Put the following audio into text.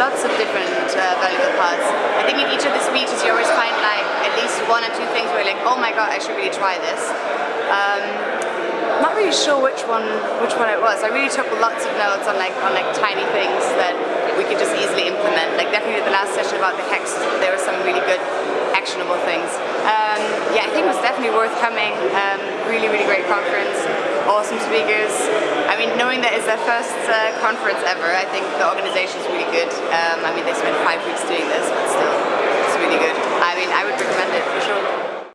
lots of different uh, valuable parts. I think in each of the speeches you always find like at least one or two things where you're like, oh my god, I should really try this. Um, not really sure which one which one it was. I really took lots of notes on like on like tiny things that we could just easily implement. Like definitely the last session about the hex, there were some really good actionable things. Um, yeah, I think it was definitely worth coming. Um, really, really great conference. Awesome speakers. Knowing that it's their first uh, conference ever, I think the organization is really good. Um, I mean, they spent five weeks doing